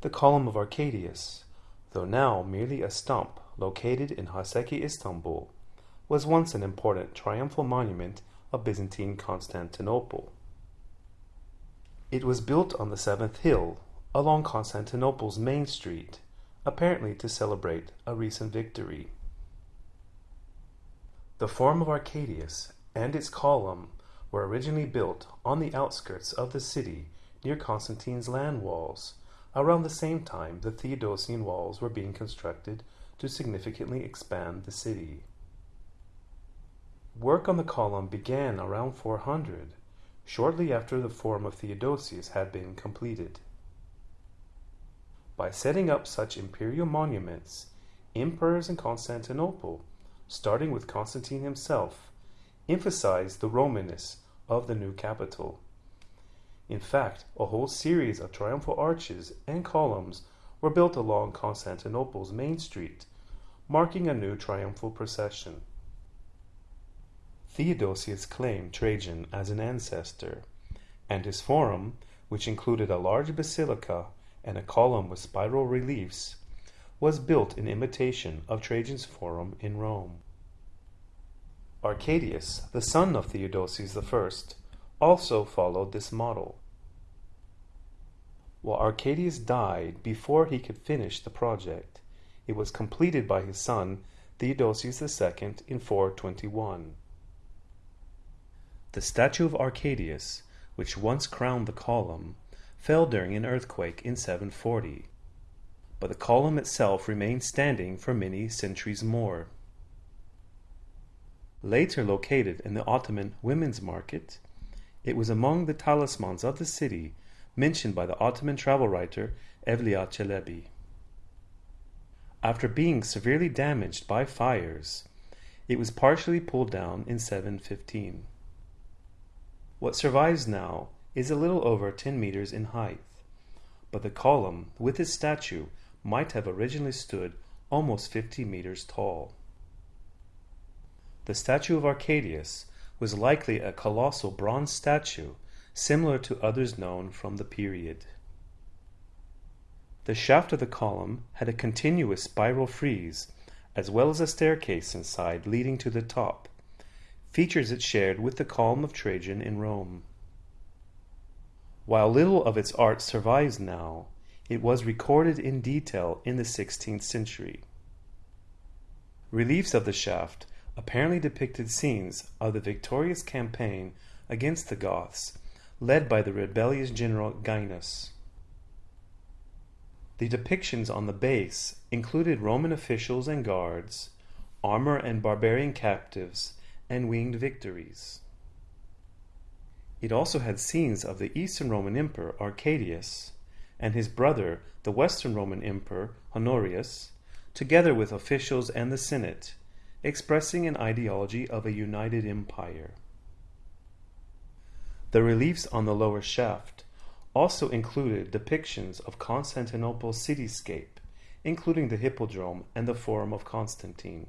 The column of Arcadius, though now merely a stump located in Haseki, Istanbul, was once an important triumphal monument of Byzantine Constantinople. It was built on the seventh hill along Constantinople's main street, apparently to celebrate a recent victory. The Forum of Arcadius and its column were originally built on the outskirts of the city near Constantine's land walls. Around the same time, the Theodosian walls were being constructed to significantly expand the city. Work on the column began around 400, shortly after the Forum of Theodosius had been completed. By setting up such imperial monuments, emperors in Constantinople, starting with Constantine himself, emphasized the Romanness of the new capital. In fact, a whole series of triumphal arches and columns were built along Constantinople's main street, marking a new triumphal procession. Theodosius claimed Trajan as an ancestor, and his forum, which included a large basilica and a column with spiral reliefs, was built in imitation of Trajan's forum in Rome. Arcadius, the son of Theodosius I, also followed this model. While Arcadius died before he could finish the project, it was completed by his son Theodosius II in 421. The statue of Arcadius, which once crowned the column, fell during an earthquake in 740, but the column itself remained standing for many centuries more. Later located in the Ottoman Women's Market, it was among the talismans of the city mentioned by the Ottoman travel writer Evliya Çelebi. After being severely damaged by fires, it was partially pulled down in 715. What survives now is a little over 10 meters in height, but the column with its statue might have originally stood almost 50 meters tall. The statue of Arcadius was likely a colossal bronze statue similar to others known from the period. The shaft of the column had a continuous spiral frieze, as well as a staircase inside leading to the top, features it shared with the column of Trajan in Rome. While little of its art survives now, it was recorded in detail in the 16th century. Reliefs of the shaft apparently depicted scenes of the victorious campaign against the Goths, led by the rebellious general Gainas. The depictions on the base included Roman officials and guards, armor and barbarian captives, and winged victories. It also had scenes of the Eastern Roman Emperor Arcadius and his brother, the Western Roman Emperor Honorius, together with officials and the Senate, expressing an ideology of a united empire. The reliefs on the lower shaft also included depictions of Constantinople's cityscape, including the Hippodrome and the Forum of Constantine.